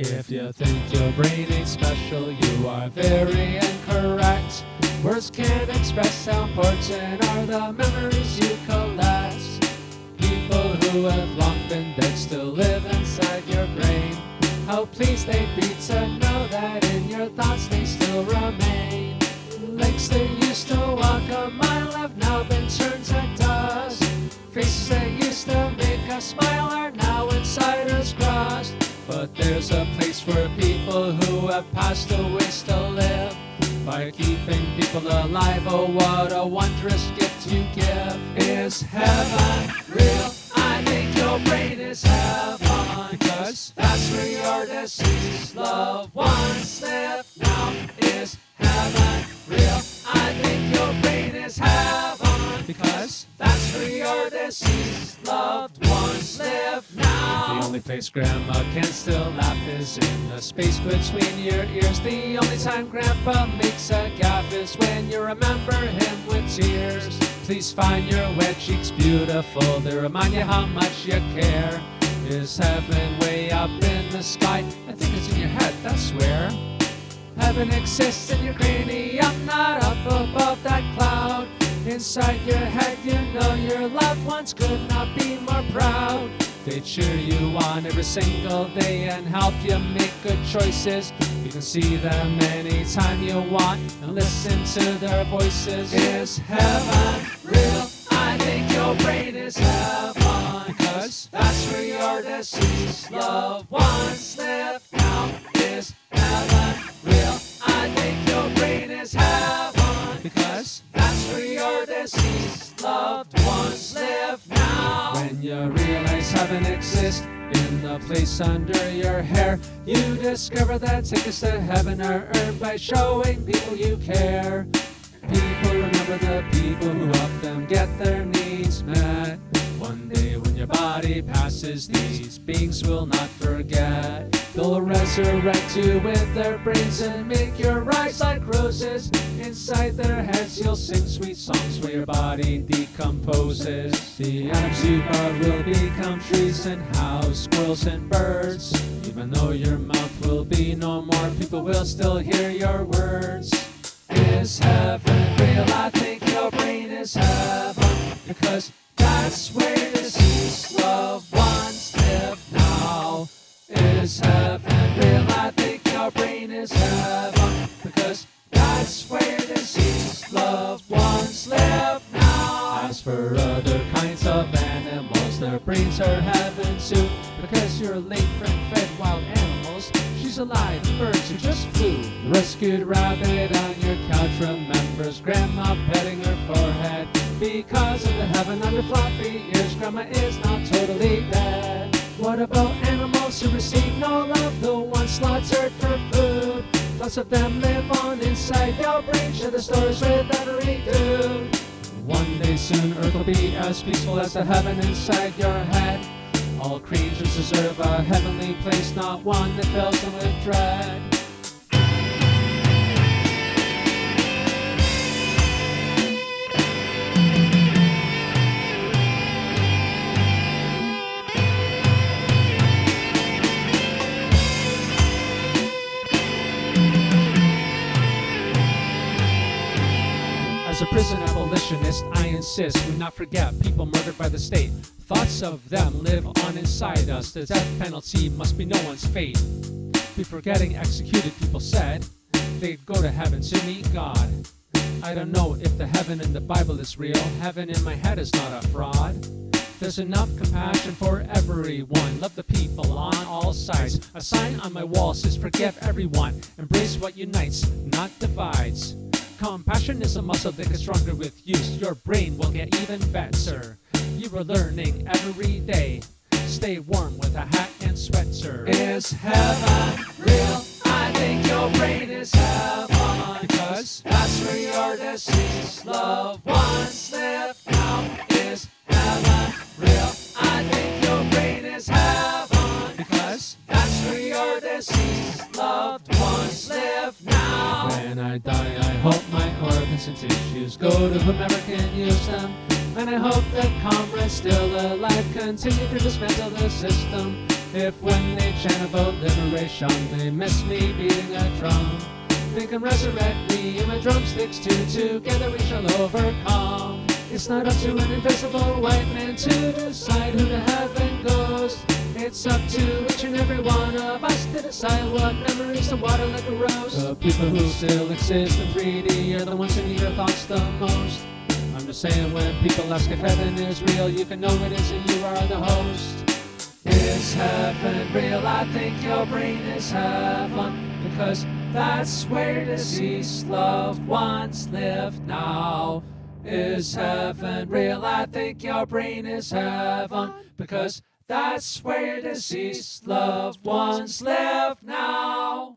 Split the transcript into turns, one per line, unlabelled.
If you think your brain ain't special, you are very incorrect. Words can't express how important are the memories you collect. People who have long been dead still live inside your brain. Oh, how pleased they'd be to know that in your thoughts they still remain. Legs that people who have passed away still live. By keeping people alive, oh what a wondrous gift you give. Is heaven real? I think your brain is heaven. Because that's where your deceased loved ones live. Because that's where your deceased loved ones live now. The only place grandma can still laugh is in the space between your ears. The only time grandpa makes a gaffe is when you remember him with tears. Please find your wet cheeks beautiful They remind you how much you care. Is heaven way up in the sky? I think it's in your head, that's where. Heaven exists in your cranium, not up above that cloud. Inside your head, you know your loved ones could not be more proud. They cheer you on every single day and help you make good choices. You can see them anytime you want and listen to their voices. Is heaven real? I think your brain is heaven. Cause that's where your deceased loved ones live. Now is heaven real? I think your brain is heaven. Because that's where your deceased loved ones live now. When you realize heaven exists in the place under your hair, you discover that tickets to heaven are earned by showing people you care. People remember the people who help them get their needs met. One day when your body passes, these beings will not forget. They'll resurrect you with their brains and make your eyes like roses. Inside their heads, you'll sing sweet songs where your body decomposes. The atoms you brought will become trees and house squirrels and birds. Even though your mouth will be no more, people will still hear your words. Is heaven real? I think your brain is heaven because that's where ones live now. Is heaven real? I think your brain is heaven because that's where deceased loved ones live now. As for other kinds of animals, their brains are heaven too because your late friend fed wild animals. She's alive, birds who just flew. Rescued rabbit on your couch remembers grandma petting her forehead. Because of the heaven under floppy ears, grandma is not totally dead. What about animals who receive no love, the ones slaughtered for food? Lots of them live on inside your brain, share the stories with every dude. One day soon, Earth will be as peaceful as the heaven inside your head. All creatures deserve a heavenly place, not one that fills them with dread. As a prison abolitionist, I insist we not forget people murdered by the state. Thoughts of them live on inside us. The death penalty must be no one's fate. Before getting executed, people said they'd go to heaven to meet God. I don't know if the heaven in the Bible is real. Heaven in my head is not a fraud. There's enough compassion for everyone. Love the people on all sides. A sign on my wall says forgive everyone. Embrace what unites, not divides. Compassion is a muscle that gets stronger with use. Your brain will get even better. You are learning every day. Stay warm with a hat and sweater. Is heaven real? I think your brain is heaven. Because that's where your deceased loved ones live. That's are deceased loved ones live now. When I die, I hope my organs and tissues go to whomever can use them. And I hope that comrades still alive continue to dismantle the system. If when they chant about liberation, they miss me beating a drum, they can resurrect me and my drumsticks too. Together we shall overcome. It's not up to an invisible white man to decide who to heaven goes. It's up to each and every one of us to decide what memories to water like a rose. The people who still exist in 3D are the ones who need your thoughts the most. I'm just saying when people ask if heaven is real, you can know it is and you are the host. Is heaven real? I think your brain is heaven because that's where deceased loved ones live now. Is heaven real? I think your brain is heaven because that's where deceased loved ones live now.